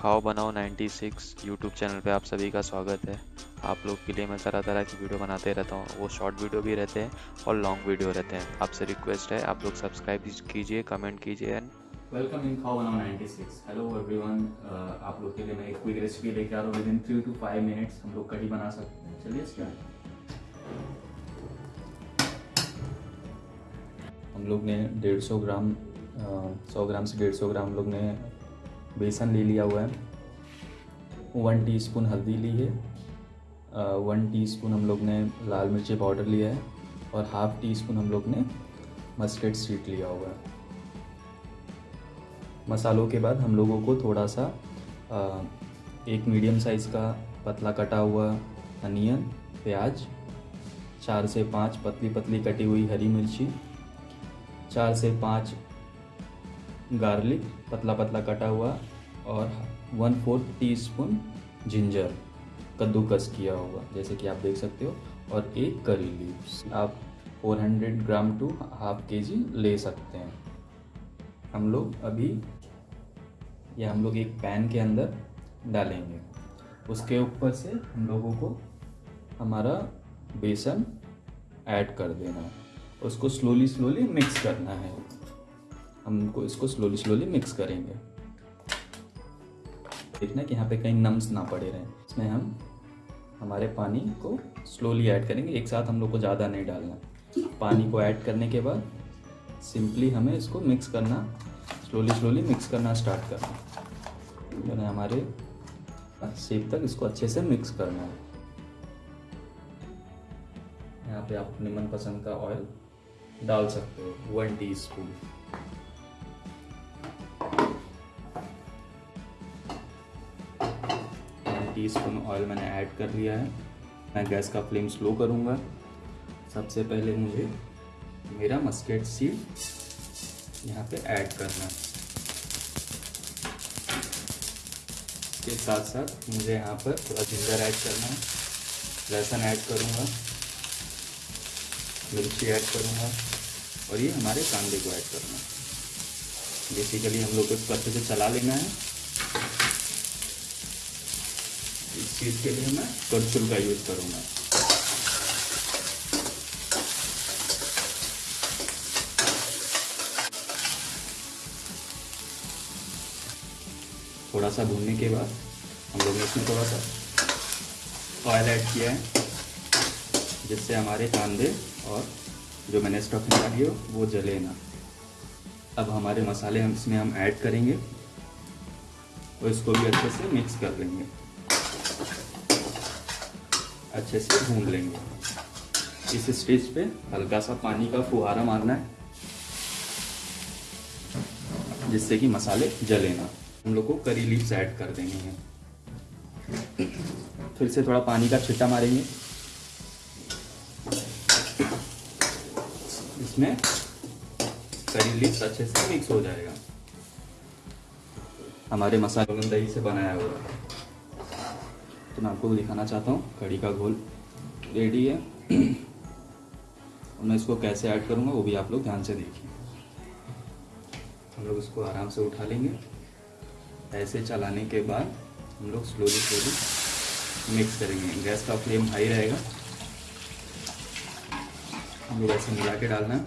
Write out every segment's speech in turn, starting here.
खाओ बनाओ 96 YouTube channel पे आप सभी का स्वागत है। आप लोग के लिए मैं तरह तरह की वीडियो बनाते रहता हूँ। वो शॉर्ट वीडियो भी रहते हैं और लॉन्ग वीडियो रहते हैं। आपसे रिक्वेस्ट है, आप लोग सब्सक्राइब कीजिए, कमेंट कीजिए एंड वेलकम इन खाओ बनाओ 96 हेलो एवरीवन आप लोग के लिए मैं एक क्विक रेसिपी लेके आ रहा हूँ। Within three two five minutes हम लोग कढ़ी बना सकते हैं। चलिए हम लोग ने डेढ़ ग्राम सौ ग्राम से डेढ़ सौ ग्राम लोग ने बेसन ले लिया हुआ है। वन टीस्पून हल्दी ली है। वन टीस्पून हम लोग ने लाल मिर्ची पाउडर लिया है और हाफ़ टी स्पून हम लोग ने मस्टर्ड सीड लिया हुआ है। मसालों के बाद हम लोगों को थोड़ा सा आ, एक मीडियम साइज़ का पतला कटा हुआ अनियन प्याज चार से पाँच पतली पतली कटी हुई हरी मिर्ची चार से पाँच गार्लिक पतला पतला कटा हुआ और one fourth teaspoon ginger कद्दूकस किया हुआ जैसे कि आप देख सकते हो, और एक करी लीव्स आप 400 ग्राम टू हाफ़ के जी ले सकते हैं। हम लोग अभी, या हम लोग एक पैन के अंदर डालेंगे। उसके ऊपर से हम लोगों को हमारा बेसन ऐड कर देना उसको स्लोली स्लोली मिक्स करना है। हमको इसको स्लोली स्लोली मिक्स करेंगे। देखना कि यहाँ पे कहीं नम्स ना पड़े रहें। इसमें हम हमारे पानी को स्लोली ऐड करेंगे। एक साथ हम लोग को ज़्यादा नहीं डालना। पानी को ऐड करने के बाद सिंपली हमें इसको मिक्स करना स्लोली स्लोली मिक्स करना स्टार्ट करना। मैंने हमारे सेब तक इसको अच्छे से मिक्स करना है। यहाँ पे आप अपने मनपसंद का ऑयल डाल सकते हो। One teaspoon teaspoon oil मैंने ऐड कर लिया है। मैं गैस का फ्लेम स्लो करूँगा। सबसे पहले मुझे मेरा मस्केट सीड यहाँ पे ऐड करना है। इसके साथ साथ मुझे यहाँ पर थोड़ा जिंजर ऐड करना है। लहसुन ऐड करूँगा। मिर्ची ऐड करूँगा। और ये हमारे कांदे को ऐड करना है। बेसिकली हम लोग को इसको अच्छे से चला लेना है इस चीज़ के लिए मैं करछुल का यूज़ करूँगा। थोड़ा सा भूनने के बाद हम लोग ने इसमें थोड़ा सा ऑयल ऐड किया है, जिससे हमारे कांदे और जो मैंने स्टफिंग डाली हो, वो जले ना। अब हमारे मसाले हम इसमें हम ऐड करेंगे और इसको भी अच्छे से मिक्स कर लेंगे। अच्छे से भून लेंगे। इस स्टेज पे हल्का सा पानी का फुहारा मारना है, जिससे कि मसाले जले ना। हम लोग को करी लीव्स ऐड कर देंगे हैं। फिर से थोड़ा पानी का छिट्टा मारेंगे। इसमें करी लीव्स अच्छे से मिक्स हो जाएगा। हमारे मसाले दही से बनाया हुआ है। तो मैं आपको दिखाना चाहता हूँ। कड़ी का घोल रेडी है। और मैं इसको कैसे ऐड करूँगा, वो भी आप लोग ध्यान से देखिए। हम लोग इसको आराम से उठा लेंगे। ऐसे चलाने के बाद हम लोग स्लोली स्लोली मिक्स करेंगे। गैस का फ्लेम हाई रहेगा। हम लोग ऐसे मिला के डालना है।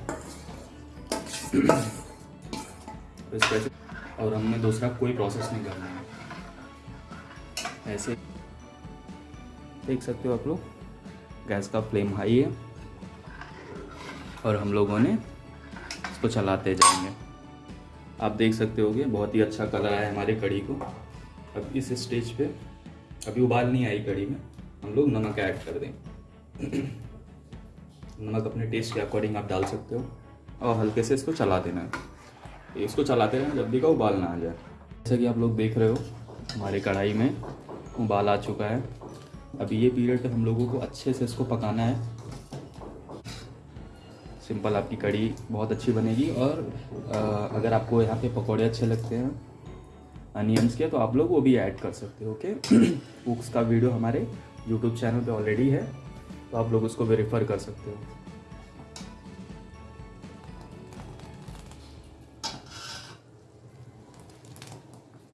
और हमने दूसरा कोई प्रोसेस नहीं करना है। ऐसे देख सकते हो आप लोग। गैस का फ्लेम हाई है। और हम लोगों ने इसको चलाते जाएँगे। आप देख सकते होगे, बहुत ही अच्छा कलर है हमारे कड़ी को। अब इस स्टेज पे, अभी उबाल नहीं आई कड़ी में। हम लोग नमक ऐड कर दें। नमक अपने टेस्ट के अकॉर्डिंग आप डाल सकते हो। और हल्के से इसको चला देना है। इसको चलाते रहना जब भी का उबाल ना आ जाए। जैसा कि आप लोग देख रहे हो, हमारे कढ़ाई में उबाल आ चुका है। अभी ये पीरियड हम लोगों को अच्छे से इसको पकाना है। सिंपल आपकी कड़ी बहुत अच्छी बनेगी और आ, अगर आपको यहाँ पे पकौड़े अच्छे लगते हैं अनियंस के तो आप लोग वो भी ऐड कर सकते हो ओके? कुक्स का वीडियो हमारे यूट्यूब चैनल पे ऑलरेडी है तो आप लोग उसको भी रेफ़र कर सकते हो।